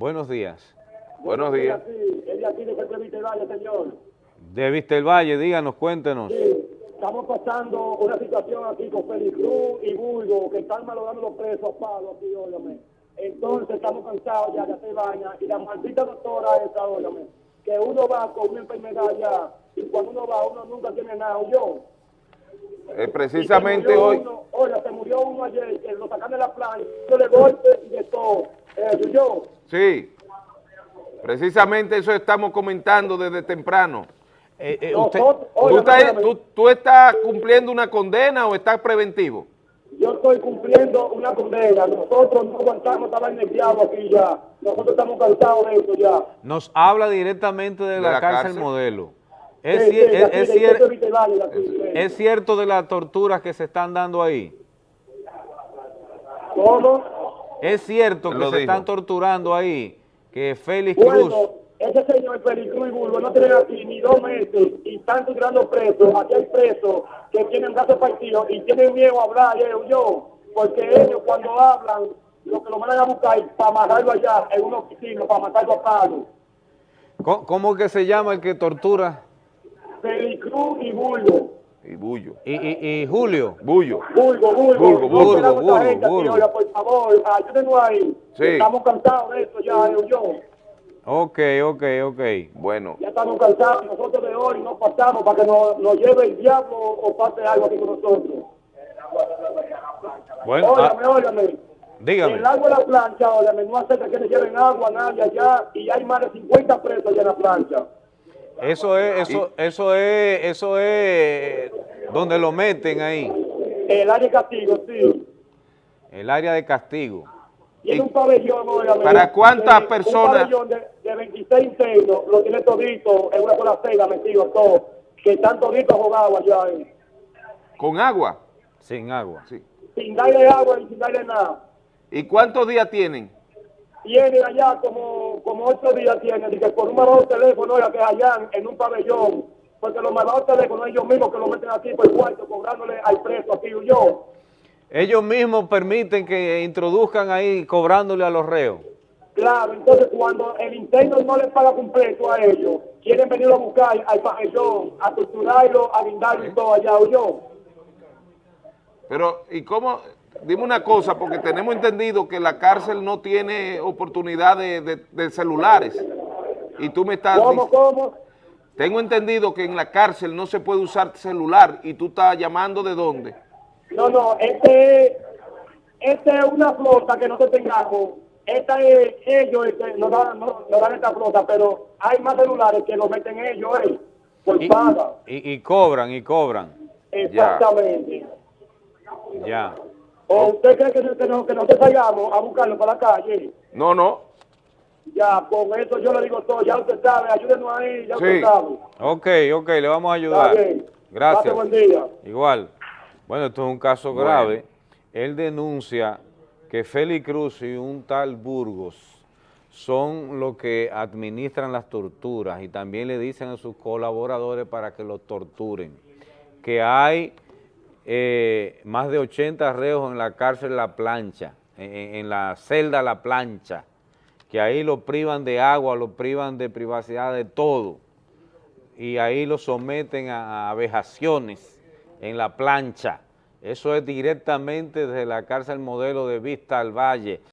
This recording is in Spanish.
Buenos días. Buenos días. Es de aquí de Valle, señor. De Vistelvalle, díganos, cuéntenos. Sí, estamos pasando una situación aquí con Félix Cruz y Bulgo, que están malogrando los presos a palo aquí, óyame. Entonces estamos cansados ya de hacer baña y la maldita doctora esa, óyame, que uno va con una enfermedad ya y cuando uno va uno nunca tiene nada, yo. Eh, precisamente hoy, Uno, oiga, se murió uno ayer, que lo sacan de la playa, de golpe y de todo. Eso, yo. sí, precisamente eso estamos comentando desde temprano. Eh, eh, usted- no, ¿Tú, oiga, estás, espérame. tú- tú estás cumpliendo una condena o estás preventivo? Yo estoy cumpliendo una condena. Nosotros no aguantamos estar diablo aquí ya. Nosotros estamos cansados de esto ya. nos habla directamente de, la, la cárcel, cárcel? modelo. Es, Sí, cier- es- cier- cierto de las torturas que se están dando ahí. ¿Cómo? Es cierto que se dijo. están torturando ahí, que Félix Cruz... Bueno, ese señor Félix Cruz y Bulbo no tienen aquí ni dos meses y están tirando presos. Aquí hay presos que tienen brazos partidos y tienen miedo a hablar, eh, yo. Porque ellos cuando hablan, lo que lo mandan a buscar es para amarrarlo allá en un oficina, para matarlo a palo. ¿Cómo, cómo que se llama el que tortura? Félix Cruz y Bulbo. Y bullo. Y, y- y Julio. Bullo. Bulgo, Bulgo, Bulgo, por favor, ayúdenos ahí. Sí. Estamos cansados de esto ya, yo. Ok, ok, ok. Bueno, Ya estamos cansados, nosotros de hoy no pasamos para que nos, nos lleve el diablo o pase algo aquí con nosotros. Bueno, Óigame, ah, óigame. dígame. El agua de la plancha, óigame, no acepta que le lleven agua a nadie allá y hay más de 50 presos allá en la plancha. Eso es, eso, eso es, eso es donde lo meten ahí, El área de castigo, sí. el área de castigo. Tiene ¿Y un pabellón, para cuántas personas? Un pabellón de, de 26 internos, lo tiene todito, en una sola celda, metido todo, que están toditos jugados allá, eh. con agua. Sin agua. Sí. sin darle agua y sin darle nada. ¿Y cuántos días tienen? Tienen allá como, como ocho días, tienen, y que por un malvado teléfono, oiga, que allá en un pabellón, porque los malvados teléfonos ellos mismos que lo meten aquí por el cuarto, cobrándole al preso aquí yo. Ellos mismos permiten que introduzcan ahí cobrándole a los reos. Claro, entonces cuando el interno no les paga completo a ellos, quieren venir a buscar al pabellón, a torturarlo, a guindarlo y todo allá, yo. Pero, ¿y cómo? Dime una cosa, porque tenemos entendido que la cárcel no tiene oportunidad de, de- de celulares. Y tú me estás... ¿Cómo, cómo? Tengo entendido que en la cárcel no se puede usar celular y tú estás llamando de dónde. No, no, este, este es una flota que nosotros tengamos. Esta es, ellos este, nos, dan, nos, nos dan esta flota, pero hay más celulares que lo meten ellos, eh, por Y, paga. y- y cobran, y cobran. Exactamente. Ya. ¿O usted cree que, que, no- que nosotros salgamos a buscarlo para la calle? No, no. Ya, con eso yo le digo todo, ya usted sabe, ayúdenos ahí, ya Sí. usted sabe. Ok, ok, le vamos a Está ayudar. bien. Gracias. Pase buen día. Igual. Bueno, esto es un caso Bueno. grave. Él denuncia que Félix Cruz y un tal Burgos son los que administran las torturas y también le dicen a sus colaboradores para que los torturen. Que hay eh, más de 80 reos en la cárcel La Plancha, en, la celda La Plancha, que ahí lo privan de agua, lo privan de privacidad, de todo y ahí lo someten a, a vejaciones en la plancha. Eso es directamente desde la cárcel modelo de Vista al Valle.